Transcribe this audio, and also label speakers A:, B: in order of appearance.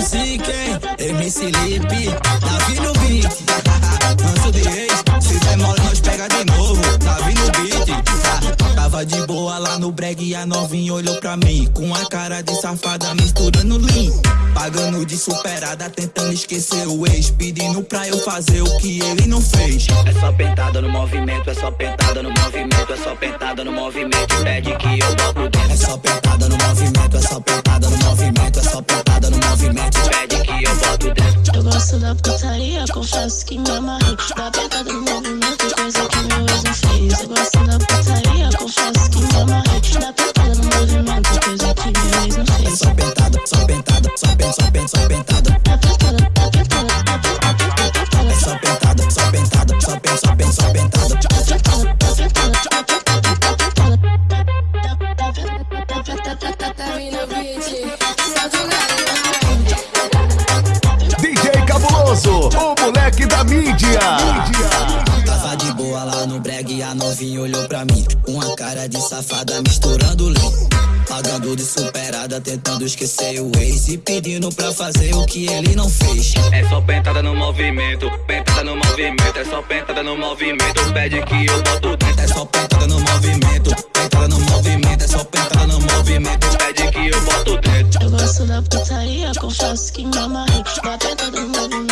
A: music, hein? MC Lipe, Davi no beat. Manso de ex, se demora nós pega de novo. Davi no beat. Tava de boa lá no breg e a novinha olhou pra mim. Com a cara de safada misturando lean. Pagando de superada, tentando esquecer o ex. Pedindo pra eu fazer o que ele não fez.
B: É só pentada no movimento, é só pentada no movimento, é só pentada no movimento. Pede que eu boto dentro.
A: É só
C: Da putaria, confesso que me amarrei. Da pentada no movimento, coisa que meu ex não fez. Eu gosto da putaria, confesso que me amarrei. Da pentada no movimento, coisa que meu ex não fez.
A: só pentada, só pentada, só pentada, só pentada, só pentada.
C: Da pentada, da pentada, da pentada, da pentada.
A: Só pentada, só pentada, só pentada, só pentada, novinha olhou pra mim. Com a cara de safada misturando lean. Pagando de superada, tentando esquecer o ex. E pedindo pra fazer o que ele não fez.
B: É só pentada no movimento, pentada no movimento, é só pentada no movimento. Pede que eu boto dentro.
A: É só pentada no movimento, pentada no movimento, é só pentada no movimento.
B: Pede que eu boto dentro.
C: Eu gosto da putaria, confesso que me amarrei. Da pentada no movimento,